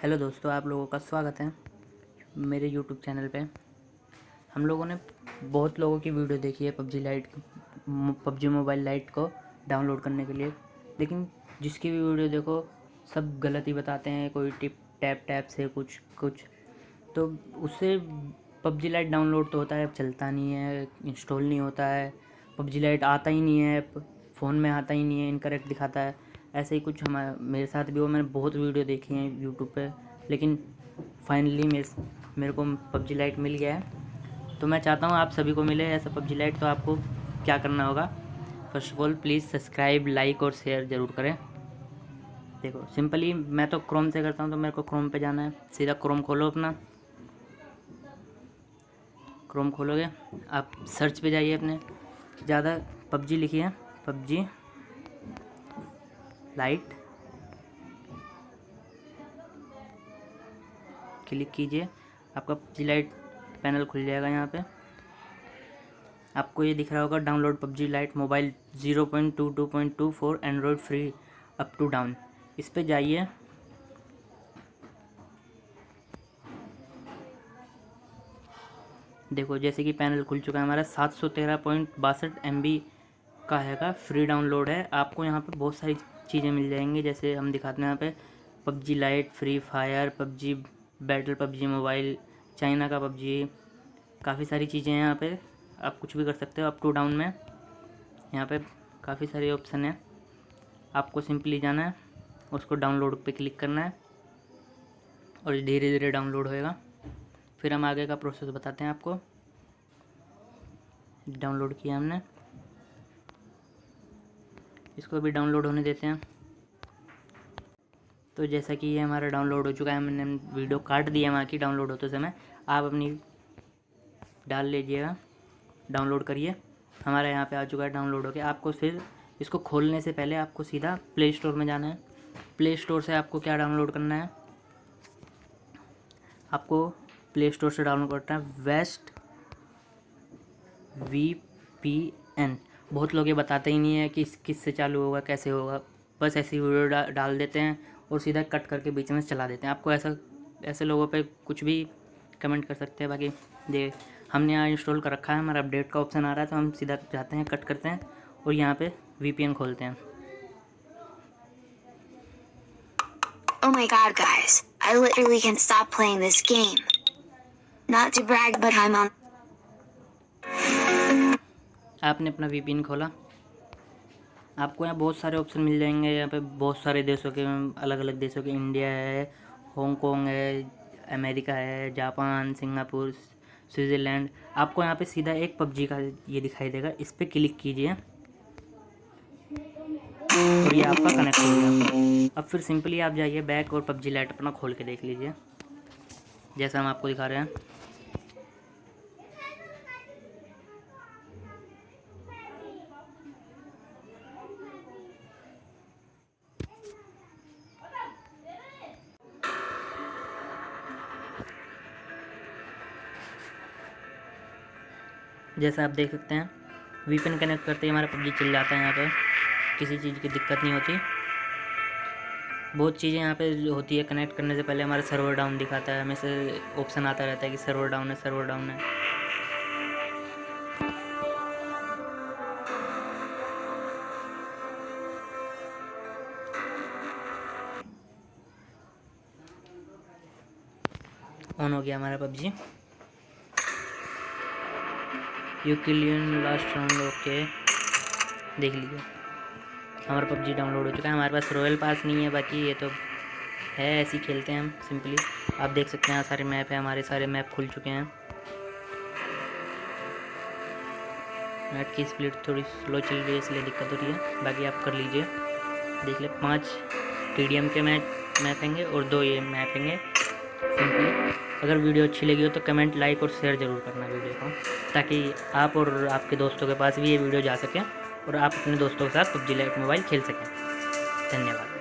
Hello दोस्तों, आप लोगों का स्वागत है मेरे यूट्यूब चैनल पे। हम लोगों ने बहुत लोगों की वीडियो देखी है PUBG lite PUBG mobile lite को डाउनलोड करने के लिए। लेकिन जिसकी भी वीडियो देखो, सब गलत ही बताते हैं, कोई टिप, टैप टैप से कुछ कुछ। तो उससे पबजी लाइट डाउनलोड तो होता है, अब चलता नहीं है, इंस्टॉल नहीं होता है। पबजी लाइट आता ही नहीं है फ़ोन में आता ही नहीं है, इनकरेक्ट दिखाता है। ऐसे ही कुछ हमारे, मेरे साथ भी हो मैंने बहुत वीडियो देखी हैं यूट्यूब पे, लेकिन फाइनली मेरे मेरे को पबजी लाइट मिल गया है। तो मैं चाहता हूँ आप सभी को मिले ऐसा पबजी लाइट तो आपको क्या करना होगा? First of all please subscribe like और शेयर ज़रूर करें। देखो सिंपली मैं तो क्रोम से करता हूँ तो मेरे को क्रोम पे जाना है। सीधा क्रोम खोलो अपना। क्रोम खोलोगे, आप सर्च पे जाइए अपने। ज़्यादा पबजी लिखिए पबजी। लाइट क्लिक कीजिए। आपका पबजी लाइट पैनल खुल जाएगा यहाँ पे। आपको ये दिख रहा होगा download PUBG lite mobile zero point two two point two, four Android free, up to down. इस पर जाइए। देखो, जैसे कि पैनल खुल चुका है हमारा, सात सौ तेरह पॉइंट बासठ एम बी का हैगा, फ्री डाउनलोड है। आपको यहाँ पे बहुत सारी चीज़ें मिल जाएँगी, जैसे हम दिखाते हैं यहाँ पे, PUBG lite Free Fire PUBG battle PUBG mobile China का पबजी, काफ़ी सारी चीज़ें हैं यहाँ पे। आप कुछ भी कर सकते हो अप टू डाउन में। यहाँ पे काफ़ी सारे ऑप्शन हैं। आपको सिंपली जाना है, उसको डाउनलोड पे क्लिक करना है, और धीरे धीरे डाउनलोड होएगा। फिर हम आगे का प्रोसेस बताते हैं आपको। डाउनलोड किया हमने। इसको भी डाउनलोड होने देते हैं। तो जैसा कि ये हमारा डाउनलोड हो चुका है मैंने वीडियो काट दिया वहाँ की डाउनलोड होते समय। आप अपनी डाल लीजिएगा डाउनलोड करिए। हमारा यहाँ पे आ चुका है डाउनलोड हो गया आपको फिर इसको खोलने से पहले आपको सीधा प्ले स्टोर में जाना है। प्ले स्टोर से आपको क्या डाउनलोड करना है? आपको प्ले स्टोर से डाउनलोड करना है वेस्ट वी पी एन बहुत लोग ये बताते ही नहीं है कि किस से चालू होगा कैसे होगा। बस ऐसी वीडियो डा, डाल देते हैं और सीधा कट करके बीच में चला देते हैं। आपको ऐसा ऐसे लोगों पे कुछ भी कमेंट कर सकते हैं बाकी ये हमने यहाँ इंस्टॉल कर रखा है हमारा अपडेट का ऑप्शन आ रहा है तो हम सीधा जाते हैं कट करते हैं और यहाँ पे वीपीएन खोलते हैं। Oh my god guys, I literally can't stop playing this game. Not to brag but I'm on आपने अपना वीपीएन खोला। आपको यहाँ बहुत सारे ऑप्शन मिल जाएँगे। यहाँ पे बहुत सारे देशों के अलग अलग देशों के इंडिया है हांगकॉन्ग है अमेरिका है जापान सिंगापुर स्विट्ज़रलैंड आपको यहाँ पे सीधा एक पबजी का ये दिखाई देगा। इस पर क्लिक कीजिए। और ये आपका कनेक्ट हो गया। अब फिर सिंपली आप जाइए बैक और पबजी लाइट अपना खोल के देख लीजिए। जैसा हम आपको दिखा रहे हैं। जैसा आप देख सकते हैं वीपन कनेक्ट करते ही हमारा पबजी चल जाता है यहाँ पर किसी चीज़ की दिक्कत नहीं होती। बहुत चीज़ें यहाँ पे होती है कनेक्ट करने से पहले हमारा सर्वर डाउन दिखाता है हमेशा ऑप्शन आता रहता है कि सर्वर डाउन है सर्वर डाउन है। ऑन हो गया हमारा PUBG. You killing last round okay, देख लीजिए। हमारा पबजी डाउनलोड हो चुका है, हमारे पास रॉयल पास नहीं है, बाकी ये तो है, ऐसे ही खेलते हैं हम, सिंपली। आप देख सकते हैं सारे मैप है, हमारे सारे मैप खुल चुके हैं। नेट की स्पीड थोड़ी स्लो चल रही है, इसलिए दिक्कत हो रही है। बाकी आप कर लीजिए, देख ले, पाँच टी के मैच, मैप और दो ये मैप अगर वीडियो अच्छी लगी हो तो कमेंट, लाइक और शेयर ज़रूर करना वीडियो को, ताकि आप और आपके दोस्तों के पास भी ये वीडियो जा सकें और आप अपने दोस्तों के साथ पबजी लाइट मोबाइल खेल सकें। धन्यवाद।